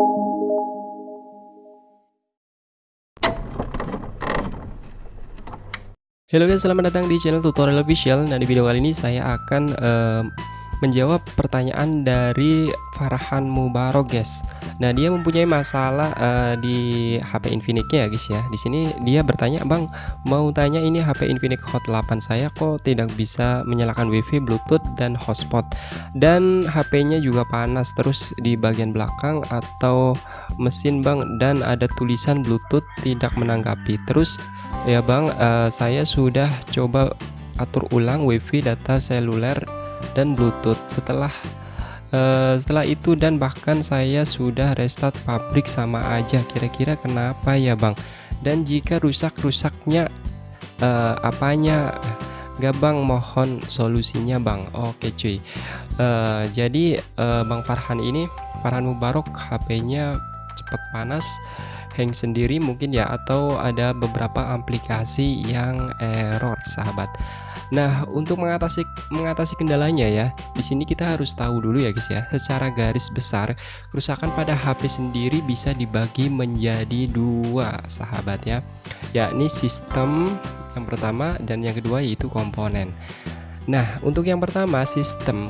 Halo guys, selamat datang di channel tutorial official. Nah, di video kali ini saya akan uh, menjawab pertanyaan dari Farhan Mubarok, guys. Nah, dia mempunyai masalah uh, di HP Infinix-nya ya, guys ya. Di sini dia bertanya, "Bang, mau tanya ini HP Infinix Hot 8 saya kok tidak bisa menyalakan WiFi, Bluetooth dan hotspot. Dan HP-nya juga panas terus di bagian belakang atau mesin, Bang, dan ada tulisan Bluetooth tidak menanggapi. Terus Ya Bang, uh, saya sudah coba atur ulang WiFi data seluler dan Bluetooth. Setelah uh, setelah itu dan bahkan saya sudah restart pabrik sama aja. Kira-kira kenapa ya Bang? Dan jika rusak-rusaknya uh, apanya? Gak Bang, mohon solusinya Bang. Oke cuy. Uh, jadi uh, Bang Farhan ini Farhan Mubarok HP-nya cepat panas hang sendiri mungkin ya atau ada beberapa aplikasi yang error sahabat Nah, untuk mengatasi mengatasi kendalanya ya, di sini kita harus tahu dulu ya guys ya, secara garis besar kerusakan pada HP sendiri bisa dibagi menjadi dua sahabat ya. Yakni sistem yang pertama dan yang kedua yaitu komponen. Nah, untuk yang pertama sistem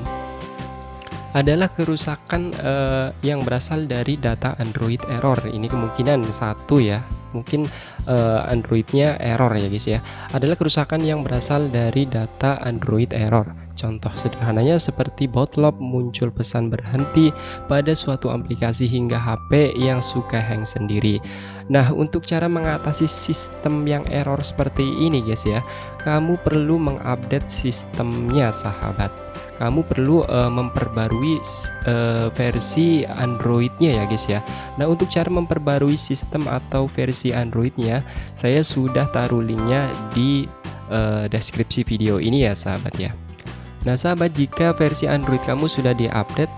adalah kerusakan uh, yang berasal dari data Android error. Ini kemungkinan satu ya, mungkin uh, Androidnya error ya guys ya. Adalah kerusakan yang berasal dari data Android error. Contoh sederhananya seperti bootloop muncul pesan berhenti pada suatu aplikasi hingga HP yang suka hang sendiri. Nah, untuk cara mengatasi sistem yang error seperti ini guys ya, kamu perlu mengupdate sistemnya sahabat kamu perlu uh, memperbarui uh, versi Androidnya ya guys ya. Nah untuk cara memperbarui sistem atau versi Androidnya saya sudah taruh linknya di uh, deskripsi video ini ya sahabat ya. Nah sahabat jika versi Android kamu sudah diupdate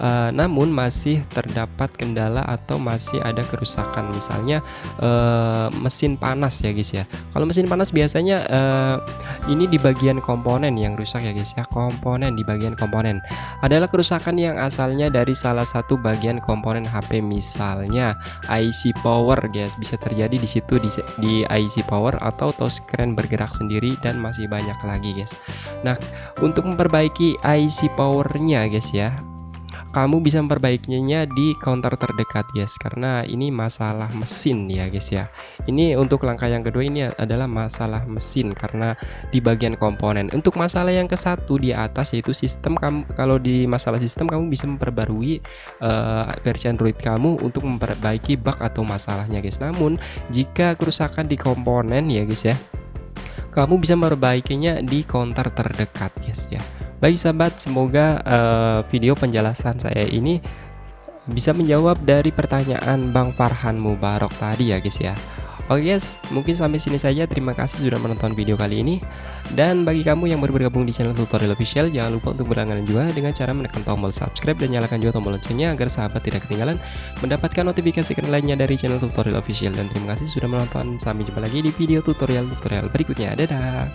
uh, namun masih terdapat kendala atau masih ada kerusakan. Misalnya uh, mesin panas ya guys ya. Kalau mesin panas biasanya uh, ini di bagian komponen yang rusak ya guys ya. Komponen di bagian komponen. Adalah kerusakan yang asalnya dari salah satu bagian komponen HP misalnya IC power guys. Bisa terjadi di situ di, di IC power atau touchscreen bergerak sendiri dan masih banyak lagi guys. Nah untuk memperbaiki IC powernya guys ya kamu bisa memperbaikinya di counter terdekat guys. Karena ini masalah mesin ya guys ya. Ini untuk langkah yang kedua ini adalah masalah mesin. Karena di bagian komponen. Untuk masalah yang ke satu di atas yaitu sistem kamu kalau di masalah sistem kamu bisa memperbarui uh, versi Android kamu untuk memperbaiki bug atau masalahnya guys. Namun jika kerusakan di komponen ya guys ya kamu bisa memperbaikinya di counter terdekat guys ya Baik sahabat, semoga uh, video penjelasan saya ini bisa menjawab dari pertanyaan Bang Farhan Mubarok tadi ya guys ya. Oke guys, mungkin sampai sini saja. Terima kasih sudah menonton video kali ini. Dan bagi kamu yang baru bergabung di channel tutorial official, jangan lupa untuk berlangganan juga dengan cara menekan tombol subscribe dan nyalakan juga tombol loncengnya agar sahabat tidak ketinggalan mendapatkan notifikasi keren lainnya dari channel tutorial official. Dan terima kasih sudah menonton. Sampai jumpa lagi di video tutorial-tutorial berikutnya. Dadah!